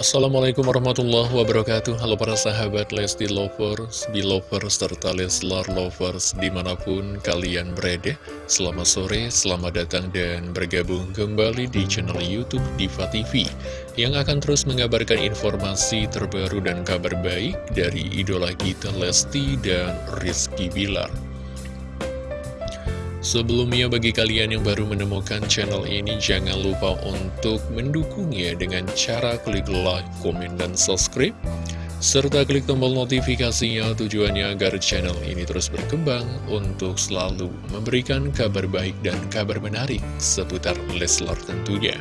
Assalamualaikum warahmatullahi wabarakatuh. Halo para sahabat Lesti Lovers, Belovers, serta Leslar Lovers di mana pun kalian berada. Selamat sore, selamat datang dan bergabung kembali di channel Youtube Diva TV Yang akan terus mengabarkan informasi terbaru dan kabar baik dari idola kita Lesti dan Rizky Bilar Sebelumnya bagi kalian yang baru menemukan channel ini jangan lupa untuk mendukungnya dengan cara klik like, komen, dan subscribe serta klik tombol notifikasinya tujuannya agar channel ini terus berkembang untuk selalu memberikan kabar baik dan kabar menarik seputar Leslar tentunya.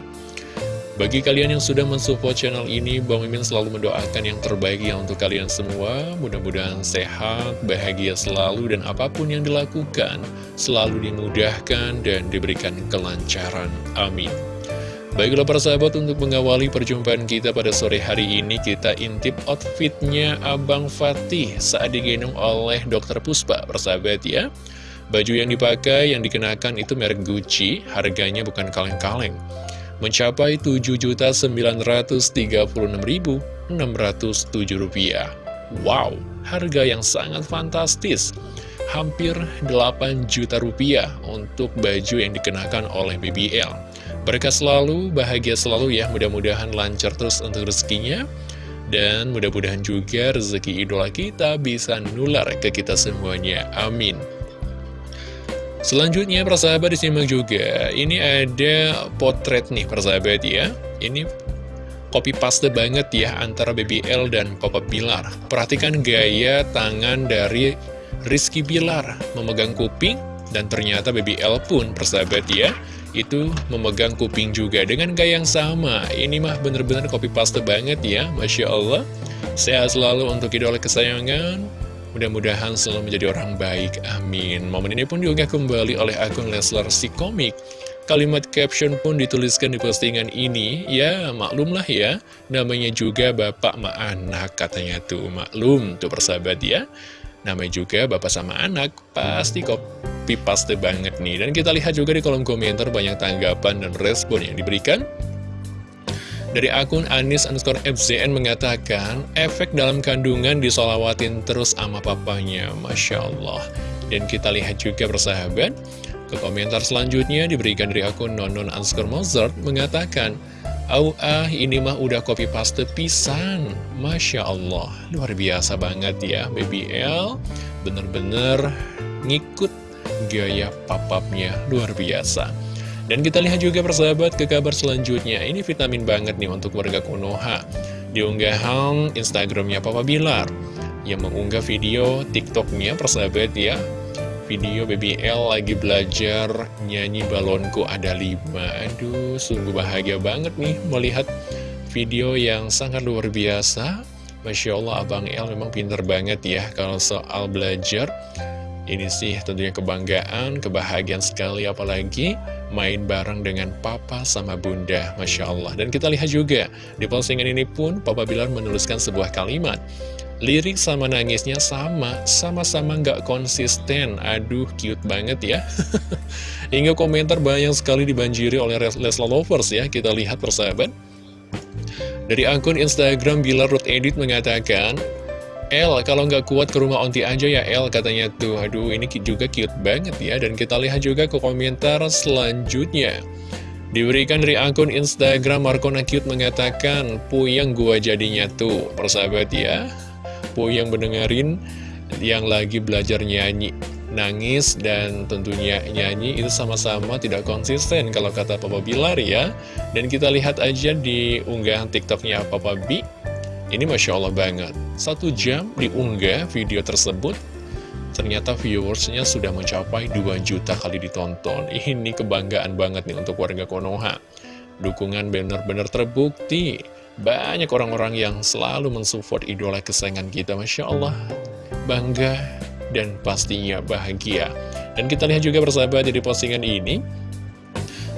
Bagi kalian yang sudah mensupport channel ini, Bang Mimin selalu mendoakan yang terbaik ya untuk kalian semua. Mudah-mudahan sehat, bahagia selalu, dan apa pun yang dilakukan selalu dimudahkan dan diberikan kelancaran. Amin. Baiklah para sahabat untuk mengawali perjumpaan kita pada sore hari ini kita intip outfitnya Abang Fatih saat digendong oleh Dokter Puspa persahabat ya. Baju yang dipakai yang dikenakan itu merek Gucci, harganya bukan kaleng-kaleng mencapai Rp7.936.607. Wow, harga yang sangat fantastis. Hampir 8 juta rupiah untuk baju yang dikenakan oleh BBL. Berkah selalu, bahagia selalu ya, mudah-mudahan lancar terus untuk rezekinya. Dan mudah-mudahan juga rezeki idola kita bisa nular ke kita semuanya. Amin. Selanjutnya persahabat disimak juga. Ini ada potret nih persahabat ya. Ini copy paste banget ya antara BBL dan Papa Bilar. Perhatikan gaya tangan dari Rizky Bilar. Memegang kuping dan ternyata BBL pun persahabat ya Itu memegang kuping juga dengan gaya yang sama. Ini mah bener-bener copy paste banget ya Masya Allah. Sehat selalu untuk idola kesayangan Mudah-mudahan selalu menjadi orang baik, amin. Momen ini pun diunggah kembali oleh akun Leslar si komik. Kalimat caption pun dituliskan di postingan ini, ya maklumlah ya, namanya juga bapak ma anak katanya tuh, maklum tuh persahabat ya. Namanya juga bapak sama anak, pasti copy paste banget nih. Dan kita lihat juga di kolom komentar banyak tanggapan dan respon yang diberikan. Dari akun Anis underscore FZN mengatakan, efek dalam kandungan disolawatin terus sama papanya, Masya Allah. Dan kita lihat juga persahabat, ke komentar selanjutnya diberikan dari akun Nonon underscore Mozart mengatakan, Au ah ini mah udah copy paste pisan. Masya Allah Luar biasa banget ya Baby L. Bener-bener ngikut gaya papapnya Luar biasa dan kita lihat juga persahabat ke kabar selanjutnya. Ini vitamin banget nih untuk warga Konoha. Di unggahan Instagramnya Papa Bilar Yang mengunggah video TikToknya persahabat ya. Video BBL lagi belajar nyanyi balonku ada lima. Aduh sungguh bahagia banget nih melihat video yang sangat luar biasa. Masya Allah Abang El memang pinter banget ya kalau soal belajar. Ini sih tentunya kebanggaan, kebahagiaan sekali apalagi main bareng dengan papa sama bunda, Masya Allah. Dan kita lihat juga, di postingan ini pun Papa Bilar menuliskan sebuah kalimat. Lirik sama nangisnya sama, sama-sama nggak konsisten. Aduh, cute banget ya. Hingga komentar banyak sekali dibanjiri oleh Lesla Lovers ya. Kita lihat persahabat. Dari akun Instagram Bilar Ruth Edit mengatakan, El, kalau nggak kuat ke rumah onti aja ya El, katanya tuh. Aduh, ini juga cute banget ya. Dan kita lihat juga ke komentar selanjutnya. Diberikan dari akun Instagram Markona Cute mengatakan, Puyang gua jadinya tuh, persahabat ya. Puyang mendengarin yang lagi belajar nyanyi. Nangis dan tentunya nyanyi itu sama-sama tidak konsisten kalau kata Papa Bilar ya. Dan kita lihat aja di unggahan TikToknya Papa B ini Masya Allah banget. Satu jam diunggah video tersebut, ternyata viewersnya sudah mencapai 2 juta kali ditonton. Ini kebanggaan banget nih untuk warga Konoha. Dukungan benar-benar terbukti. Banyak orang-orang yang selalu mensupport idola kesayangan kita. Masya Allah, bangga dan pastinya bahagia. Dan kita lihat juga persahabat di postingan ini,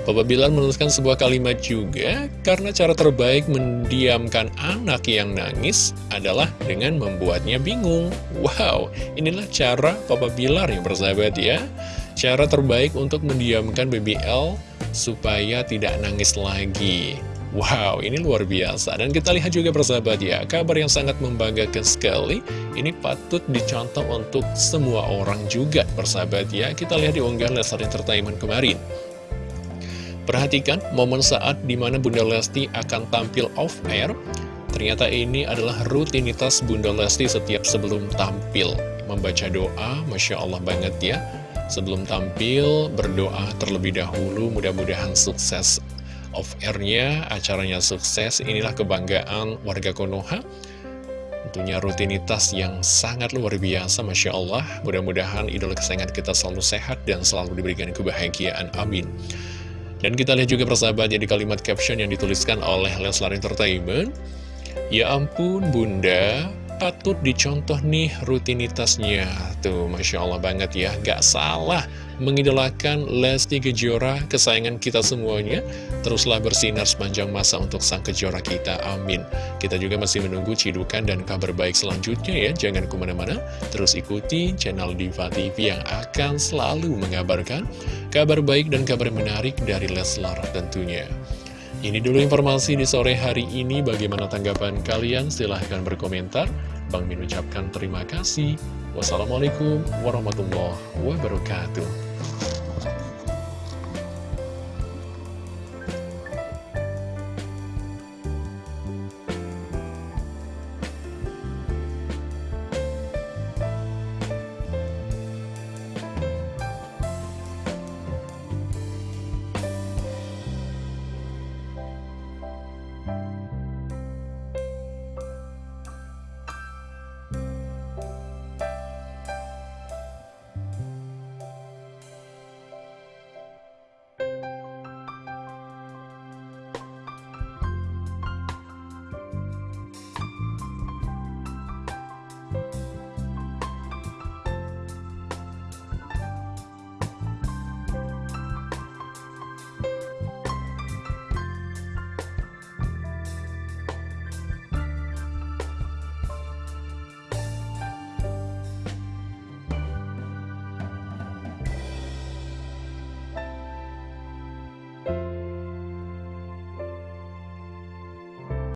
Papa Bilar menuliskan sebuah kalimat juga, karena cara terbaik mendiamkan anak yang nangis adalah dengan membuatnya bingung. Wow, inilah cara Papa Bilar yang bersahabat ya. Cara terbaik untuk mendiamkan BBL supaya tidak nangis lagi. Wow, ini luar biasa. Dan kita lihat juga persahabat ya, kabar yang sangat membanggakan sekali. Ini patut dicontoh untuk semua orang juga, persahabat ya. Kita lihat di unggahan Leslar Entertainment kemarin. Perhatikan momen saat di mana Bunda Lesti akan tampil off-air. Ternyata ini adalah rutinitas Bunda Lesti setiap sebelum tampil. Membaca doa, Masya Allah banget ya. Sebelum tampil, berdoa terlebih dahulu, mudah-mudahan sukses off-airnya, acaranya sukses, inilah kebanggaan warga Konoha. Tentunya rutinitas yang sangat luar biasa, Masya Allah. Mudah-mudahan idola kesayangan kita selalu sehat dan selalu diberikan kebahagiaan. Amin. Dan kita lihat juga persahabat di kalimat caption yang dituliskan oleh Leslar Entertainment. Ya ampun bunda, patut dicontoh nih rutinitasnya. Tuh, Masya Allah banget ya, gak salah mengidolakan Lesti Kejora, kesayangan kita semuanya. Teruslah bersinar sepanjang masa untuk sang Kejora kita, amin. Kita juga masih menunggu cidukan dan kabar baik selanjutnya ya, jangan ke mana-mana. Terus ikuti channel Diva TV yang akan selalu mengabarkan kabar baik dan kabar menarik dari Leslar tentunya. Ini dulu informasi di sore hari ini. Bagaimana tanggapan kalian? Silahkan berkomentar. Bang Min ucapkan terima kasih. Wassalamualaikum warahmatullahi wabarakatuh.